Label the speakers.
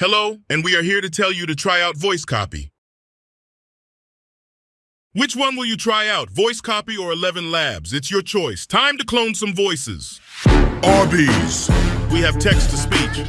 Speaker 1: Hello, and we are here to tell you to try out Voice Copy. Which one will you try out, Voice Copy or ElevenLabs? It's your choice. Time to clone some voices.
Speaker 2: Arby's.
Speaker 1: We have text to speech,